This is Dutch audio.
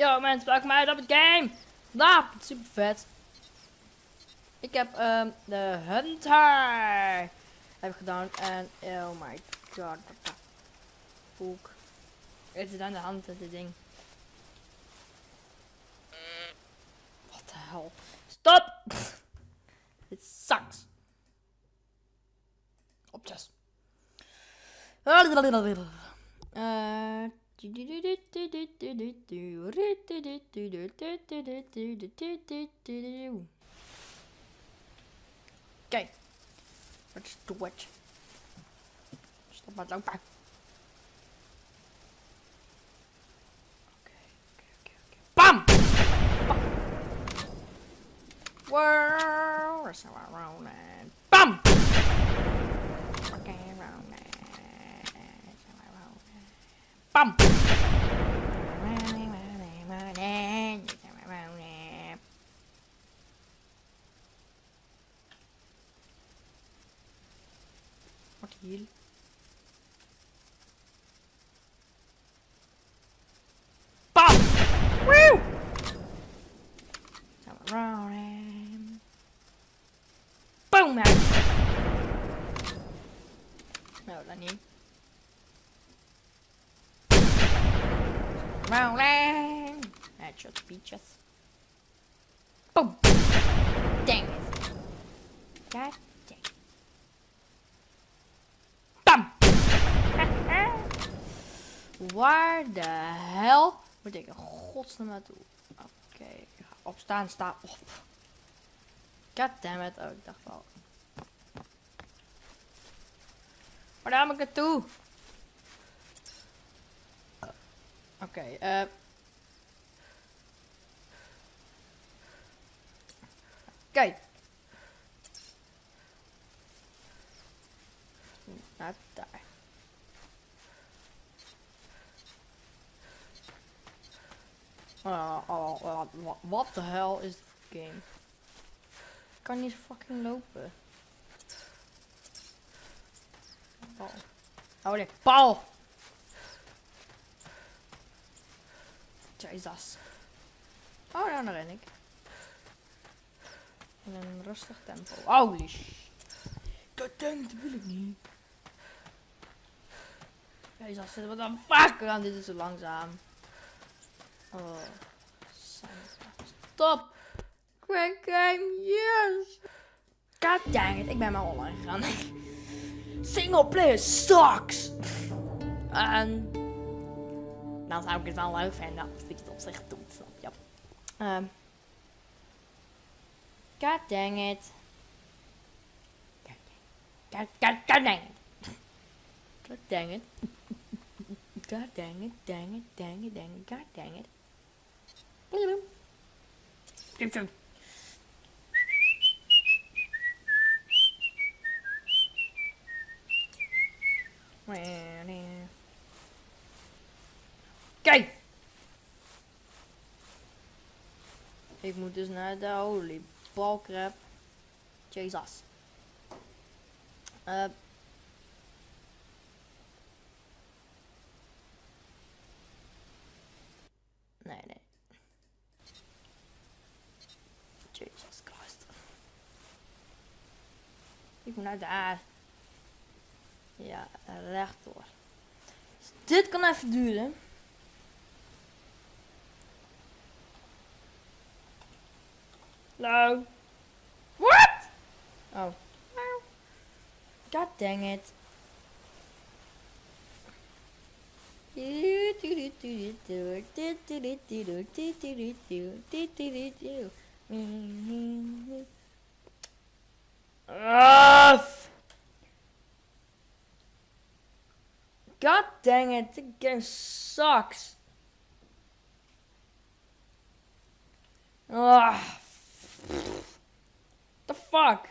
Yo mensen, welkom bij op het game. Nou, super vet. Ik heb um, de Hunter heb ik gedaan en oh my god, wat fuck. Het is aan de hand met dit ding. Wat de hel. Stop! Dit sucks. Opjes. Uh, Kijk. Wat is het? Stop maar lopen. Oké, oké, oké, oké. Bam! Wow, that's how I roll and bam! Okay, roll Bam! Wat hier? Bam! Woo! Rolling. Boom! No, dat niet. Rolling. Headshots, beaches. Boom. Dang it. God dang it. Bam. Waar de hel moet ik in godsnaam naartoe? Oké, okay. opstaan, sta op. God damn it. Oh, ik dacht al. Waar moet ik naartoe? Oké, okay, uh... Kijk. Naar daar. Oh, oh, oh, wat de hel is dit game? Ik kan niet fucking lopen. Oh, Oh, nee, paal! Jezus. Oh, nou, dan ren ik. In een rustig tempo. Holy shit. Dat denk wil ik niet. Jezus, wat een fuck aan dit is zo langzaam. Oh. Stop. Quick game, yes. God dang it, ik ben maar online gegaan. Single player sucks. En dan zou ik het wel leuk vinden als ik het op zich doet, snap je? Um, God dang it. God, God, God dang it. God dang it. God dang it, dang it, dang it, dang it, God dang it. Kijk! Ik moet dus naar de holy balkrab. Jezus. Uh, nee, nee. Jesus Christ. Ik moet naar daar. Ja, rechtdoor. Dus dit kan even duren. No. What? Oh. God dang it. God dang it, the game sucks. Ugh. The fuck?